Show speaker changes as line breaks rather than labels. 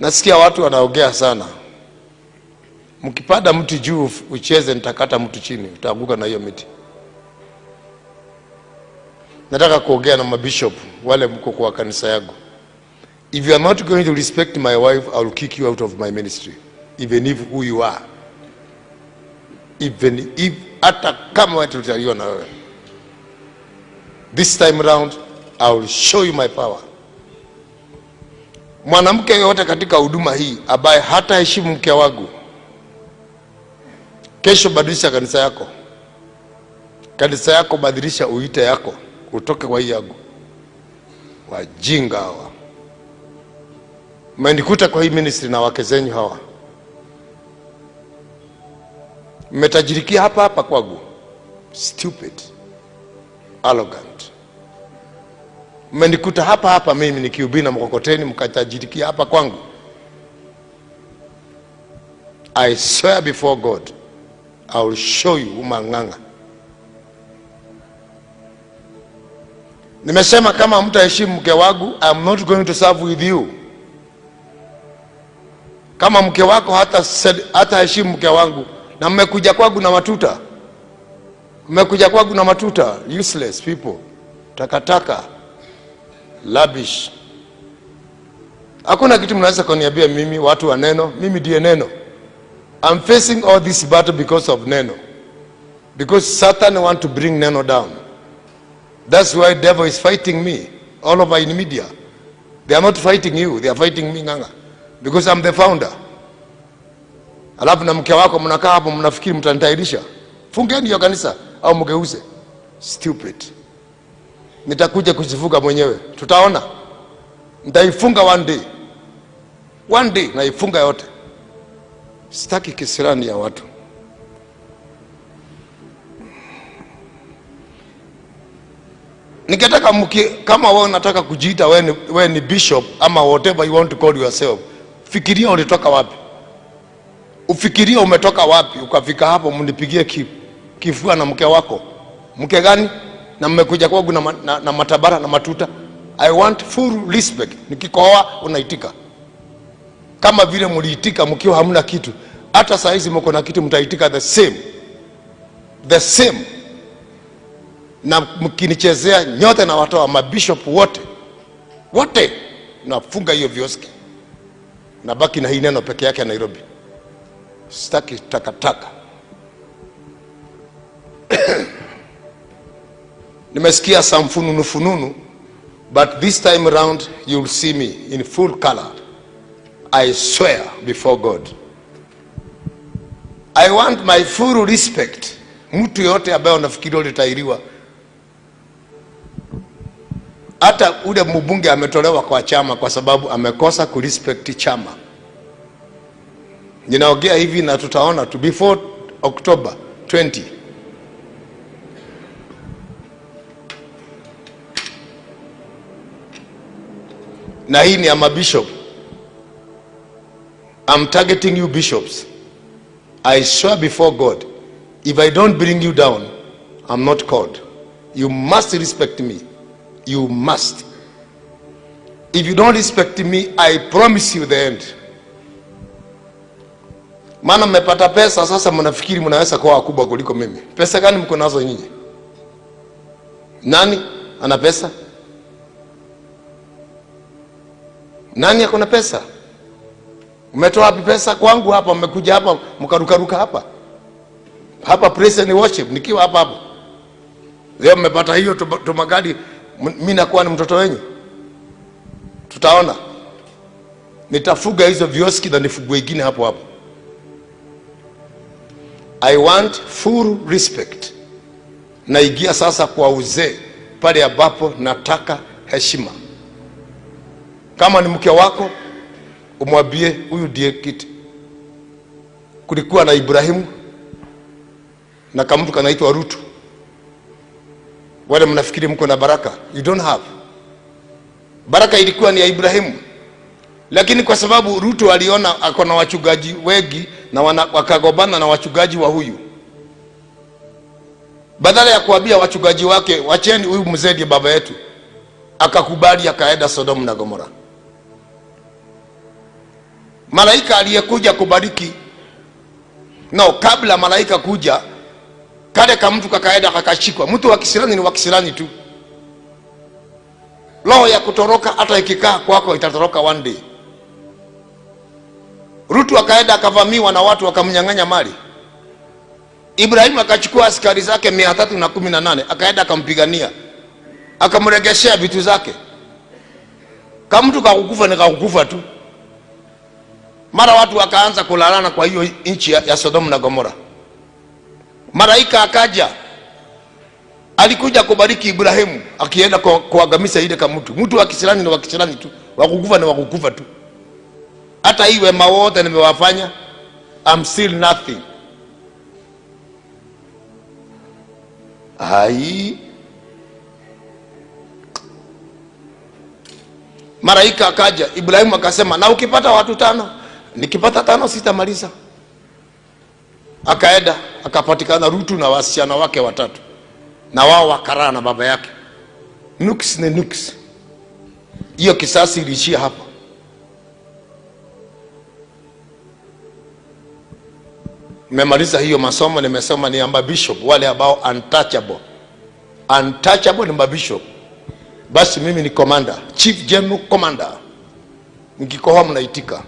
Nasikia watu wanaogea sana. Mkipanda mti juu ucheze, nitakata mtu chini, utaanguka na hiyo miti. Nataka kuongea na mabishop wale mko kwa kanisa yangu. If you are not going to respect my wife, I will kick you out of my ministry, even if who you are. Even if hata kama watu na wewe. This time round I will show you my power. Mwanamke yoyote katika huduma hii ambaye hataheshimu mke wangu, kesho badilisha kanisa yako, kanisa yako badilisha uite yako, utoke kwa hii yangu. Wajinga hawa mmenikuta kwa hii ministry na wake zenyu hawa, mmetajirikia hapa hapa kwangu. Stupid, arrogant. Mmenikuta hapa hapa mimi nikihubiri na mkokoteni, mkatajirikia hapa kwangu. I swear before God, I will show you umang'ang'a. Nimesema kama mtaheshimu mke wangu, am not going to serve with you. Kama mke wako hata hata heshimu mke wangu, na mmekuja kwangu na matuta, mmekuja kwangu na matuta, useless people, takataka, labish. Hakuna kitu mnaweza kuniambia mimi, watu wa neno. Mimi ndiye neno. I'm facing all this battle because of neno, because Satan want to bring neno down. That's why devil is fighting me all over in media. They are not fighting you, they are fighting me nganga because I'm the founder. Alafu na mke wako mnakaa hapo mnafikiri mtanitairisha. Fungeni hiyo kanisa au mgeuze. Stupid. Nitakuja kuzifunga mwenyewe, tutaona. Nitaifunga one day, one day naifunga yote. Sitaki kisirani ya watu. Ningetaka kama wewe unataka kujiita wewe ni, we ni bishop ama whatever you want to call yourself, fikiria ulitoka wapi, ufikiria umetoka wapi ukafika hapo, mnipigie kifua na mke wako. Mke gani? Na mmekuja kwangu na, na, na matabara na matuta. I want full respect. Nikikohoa unaitika kama vile mliitika mkiwa hamna kitu. Hata saa hizi mko na kitu, mtaitika the same the same na mkinichezea nyote na watoa mabishop wote wote, nafunga hiyo vioski, nabaki na hii neno peke yake ya Nairobi. Sitaki takataka. Nimesikia some fununu fununu, but this time around you'll see me in full color. I swear before God. I want my full respect. Mtu yoyote ambaye unafikiria ulitairiwa hata ule mbunge ametolewa kwa chama kwa sababu amekosa kurespect chama. Ninaongea hivi na tutaona tu before October 20 na hii ni ama bishop I'm targeting you bishops. I swear before God, if I don't bring you down, I'm not called. You must respect me. You must. If you don't respect me, I promise you the end. Maana mmepata pesa sasa, mnafikiri mnaweza kuwa wakubwa kuliko mimi. Pesa gani mko nazo nyinyi? Nani ana pesa? Nani ako na pesa? Umetoa wapi pesa? Kwangu hapa, mmekuja hapa mkarukaruka hapa hapa praise and worship, nikiwa hapa hapa leo mmepata hiyo tuma- tumagadi, mimi mi nakuwa ni mtoto wenyu. Tutaona, nitafuga hizo vioski na nifugue wengine hapo hapo. I want full respect. Naingia sasa kwa uzee pale ambapo nataka heshima. Kama ni mke wako, umwambie huyu ndiye kiti. Kulikuwa na Ibrahimu na kamtu kanaitwa Rutu. Wale mnafikiri mko na baraka, you don't have. Baraka ilikuwa ni ya Ibrahimu, lakini kwa sababu Rutu aliona ako na wachungaji wengi na wana, wakagombana na wachungaji wa huyu, badala ya kuambia wachungaji wake wacheni huyu mzee baba yetu, akakubali akaenda Sodomu na Gomora. Malaika aliyekuja kubariki. No kabla malaika kuja kale kamtu kakaenda kakashikwa. Mtu wa kisirani ni wa kisirani tu. Roho ya kutoroka hata ikikaa kwako itatoroka one day. Rutu akaenda akavamiwa na watu wakamnyang'anya mali. Ibrahimu akachukua askari zake mia tatu na kumi na nane akaenda akampigania. Akamregeshea vitu zake. Kamtu kakukufa ni kakukufa tu mara watu wakaanza kulalana kwa hiyo nchi ya, sodomu na gomora. Malaika akaja. Alikuja kubariki ibrahimu akienda kuagamisa ile kamtu mtu. Wa kisirani ni wa kisirani tu. Wakukufa ni wakukufa tu. Hata hii wema wote nimewafanya I'm still nothing. Ai malaika akaja. Ibrahimu akasema na ukipata watu tano nikipata tano sitamaliza. Akaenda akapatikana rutu na wasichana wake watatu. Na wao wakaraa na baba yake. Nuks ni nuks hiyo kisasi iliishia hapa. Nimemaliza hiyo masomo nimesoma ni amba bishop wale ambao untouchable. Untouchable ni mabishop basi mimi ni commander chief general commander. Nikikohoa mnaitika